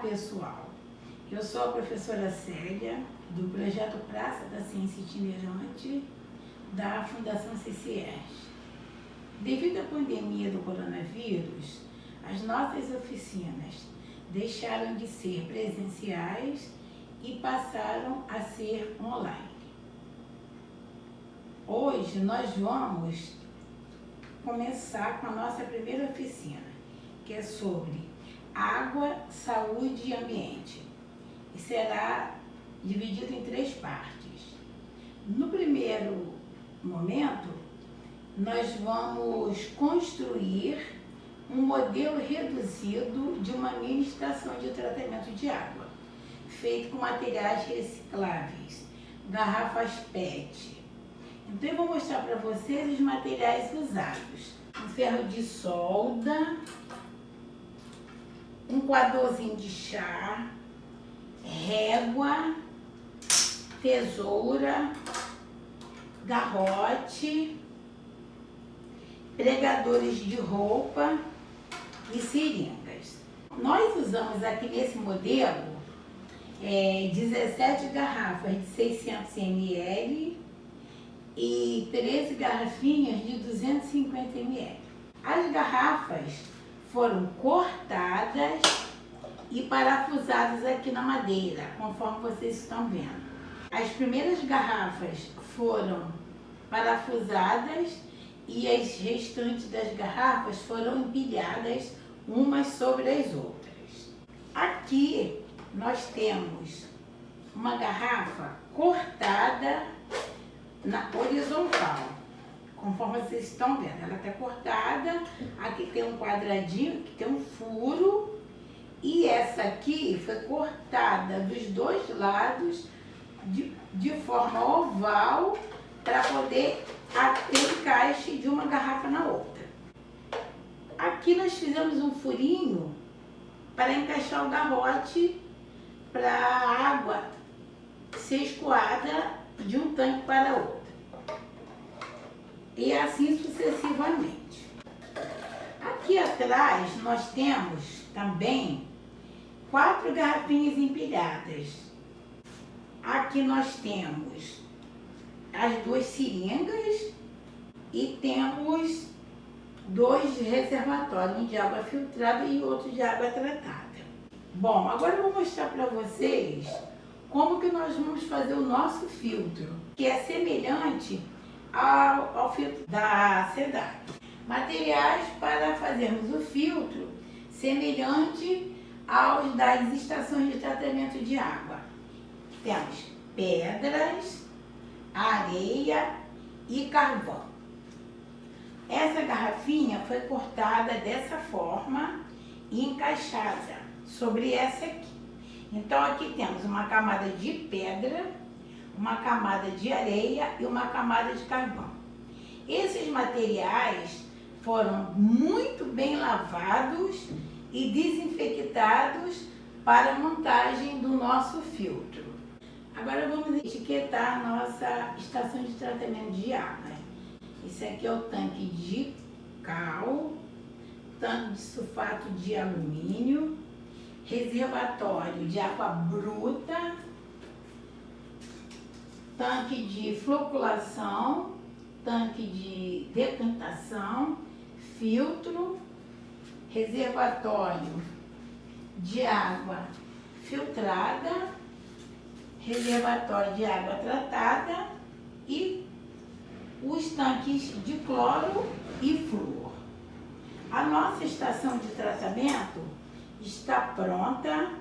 pessoal, eu sou a professora Célia, do projeto Praça da Ciência Itinerante, da Fundação CCS. Devido à pandemia do coronavírus, as nossas oficinas deixaram de ser presenciais e passaram a ser online. Hoje nós vamos começar com a nossa primeira oficina, que é sobre água, saúde e ambiente. E será dividido em três partes. No primeiro momento, nós vamos construir um modelo reduzido de uma mini estação de tratamento de água, feito com materiais recicláveis, garrafas PET. Então eu vou mostrar para vocês os materiais usados. Um ferro de solda, um coadorzinho de chá, régua, tesoura, garrote, pregadores de roupa e seringas. Nós usamos aqui nesse modelo é, 17 garrafas de 600 ml e 13 garrafinhas de 250 ml. As garrafas foram cortadas e parafusadas aqui na madeira, conforme vocês estão vendo. As primeiras garrafas foram parafusadas e as restantes das garrafas foram empilhadas umas sobre as outras. Aqui nós temos uma garrafa cortada na horizontal, conforme vocês estão vendo. Ela está cortada, aqui tem um quadradinho, aqui tem um furo, e essa aqui foi cortada dos dois lados de, de forma oval para poder ter encaixe de uma garrafa na outra. Aqui nós fizemos um furinho para encaixar o garrote para a água ser escoada de um tanque para outro. E assim sucessivamente. Aqui atrás nós temos também quatro garrafinhas empilhadas Aqui nós temos as duas seringas e temos dois reservatórios, um de água filtrada e outro de água tratada. Bom, agora eu vou mostrar para vocês como que nós vamos fazer o nosso filtro, que é semelhante ao, ao filtro da SEDAC. Materiais para fazermos o filtro semelhante aos das estações de tratamento de água. Temos pedras, areia e carvão. Essa garrafinha foi cortada dessa forma e encaixada sobre essa aqui. Então aqui temos uma camada de pedra, uma camada de areia e uma camada de carvão. Esses materiais foram muito bem lavados e desinfectados para a montagem do nosso filtro. Agora vamos etiquetar a nossa estação de tratamento de água. Esse aqui é o tanque de cal, tanque de sulfato de alumínio, reservatório de água bruta, tanque de floculação, tanque de decantação, filtro, reservatório de água filtrada, reservatório de água tratada e os tanques de cloro e flúor. A nossa estação de tratamento está pronta.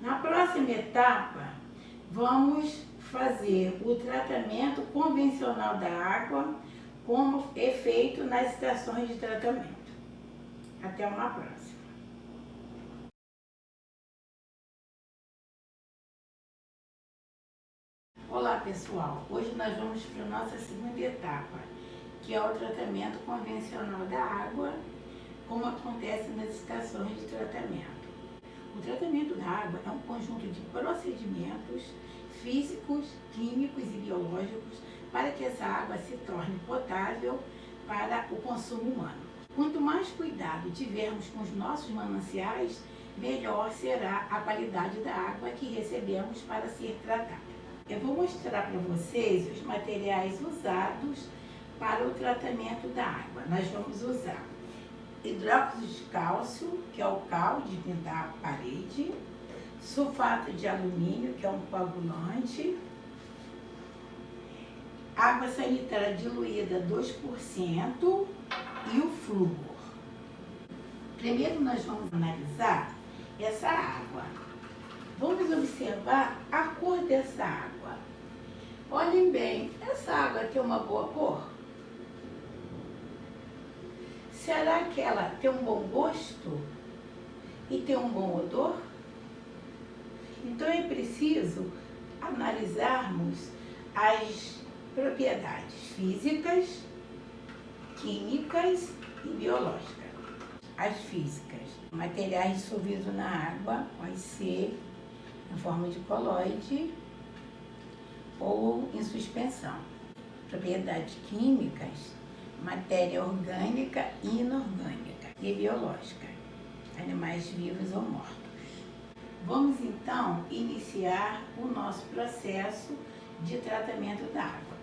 Na próxima etapa, vamos fazer o tratamento convencional da água como é feito nas estações de tratamento. Até uma próxima. Olá pessoal, hoje nós vamos para a nossa segunda etapa, que é o tratamento convencional da água, como acontece nas estações de tratamento. O tratamento da água é um conjunto de procedimentos físicos, químicos e biológicos para que essa água se torne potável para o consumo humano. Quanto mais cuidado tivermos com os nossos mananciais, melhor será a qualidade da água que recebemos para ser tratada. Eu vou mostrar para vocês os materiais usados para o tratamento da água. Nós vamos usar hidróxido de cálcio, que é o cal de pintar a parede, sulfato de alumínio, que é um coagulante, água sanitária diluída 2% e o flúor. Primeiro nós vamos analisar essa água. Vamos observar a cor dessa água. Olhem bem, essa água tem uma boa cor? Será que ela tem um bom gosto e tem um bom odor? Então é preciso analisarmos as propriedades físicas, químicas e biológicas. As físicas, materiais dissolvidos na água, pode ser em forma de colóide ou em suspensão. Propriedades químicas, matéria orgânica e inorgânica e biológica, animais vivos ou mortos. Vamos então iniciar o nosso processo de tratamento da água.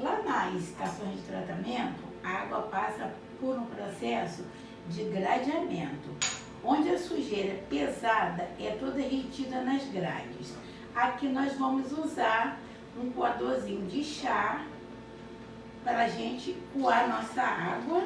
Lá nas estações de tratamento, a água passa por um processo de gradeamento, onde a sujeira pesada é toda retida nas grades. Aqui nós vamos usar um coadorzinho de chá para a gente coar nossa água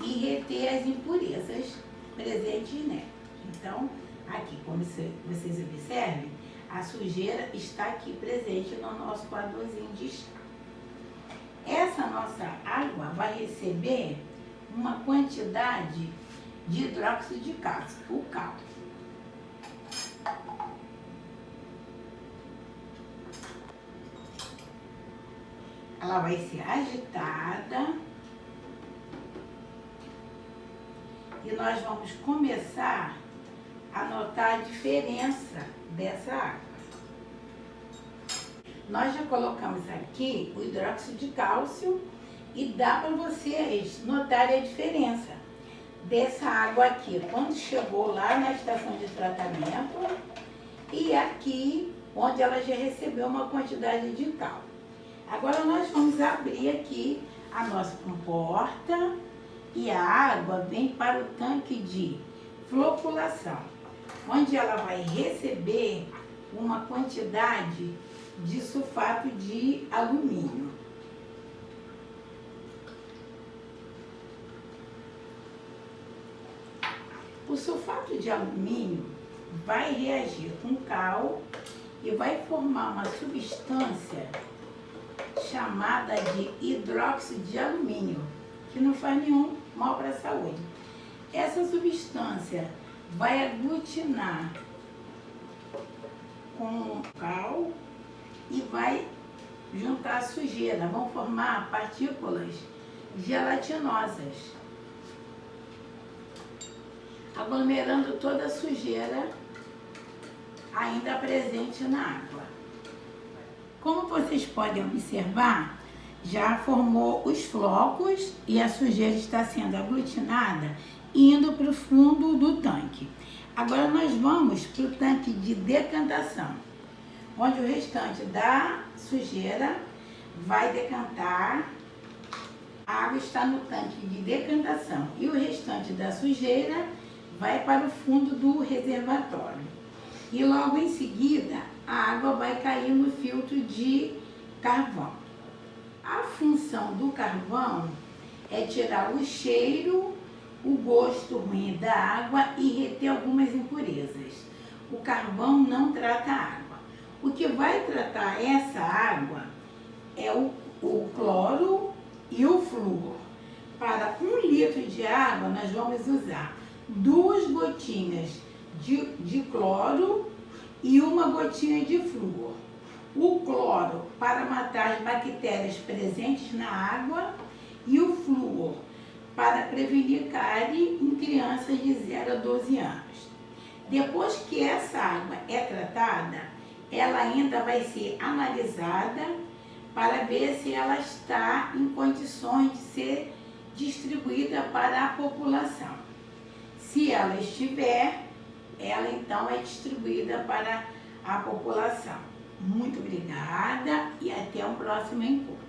e reter as impurezas presentes nela. Então, aqui, como vocês observem, a sujeira está aqui presente no nosso coadorzinho de chá. Essa nossa água vai receber uma quantidade de hidróxido de cálcio, o cálcio. ela vai ser agitada e nós vamos começar a notar a diferença dessa água. Nós já colocamos aqui o hidróxido de cálcio e dá para vocês notarem a diferença dessa água aqui, quando chegou lá na estação de tratamento e aqui, onde ela já recebeu uma quantidade de cálcio. Agora nós vamos abrir aqui a nossa comporta e a água vem para o tanque de floculação, onde ela vai receber uma quantidade de sulfato de alumínio. O sulfato de alumínio vai reagir com cal e vai formar uma substância chamada de hidróxido de alumínio, que não faz nenhum mal para a saúde. Essa substância vai aglutinar com cal e vai juntar a sujeira, vão formar partículas gelatinosas, aglomerando toda a sujeira ainda presente na água. Como vocês podem observar, já formou os flocos e a sujeira está sendo aglutinada indo para o fundo do tanque. Agora nós vamos para o tanque de decantação, onde o restante da sujeira vai decantar. A água está no tanque de decantação e o restante da sujeira vai para o fundo do reservatório. E logo em seguida, a água vai cair no filtro de carvão. A função do carvão é tirar o cheiro, o gosto ruim da água e reter algumas impurezas. O carvão não trata a água. O que vai tratar essa água é o, o cloro e o flúor. Para um litro de água, nós vamos usar duas gotinhas de, de cloro e uma gotinha de flúor. O cloro para matar as bactérias presentes na água e o flúor para prevenir cárie em crianças de 0 a 12 anos. Depois que essa água é tratada, ela ainda vai ser analisada para ver se ela está em condições de ser distribuída para a população. Se ela estiver, então é distribuída para a população. Muito obrigada e até o próximo encontro.